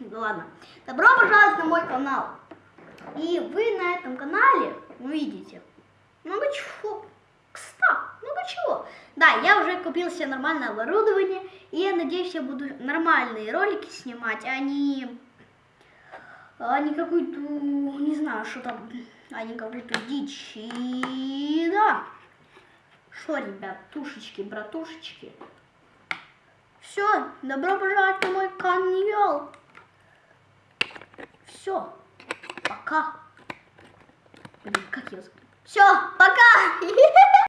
Да ладно. Добро пожаловать на мой канал. И вы на этом канале увидите много чего. Кстати, много чего. Да, я уже купил себе нормальное оборудование. И я надеюсь, я буду нормальные ролики снимать, а не, а не какую-то, не знаю, что там, а не какую-то дичь. И да. Что, ребят, тушечки, братушечки. Все, добро пожаловать на мой канал. Все, пока. Блин, как я Все, пока.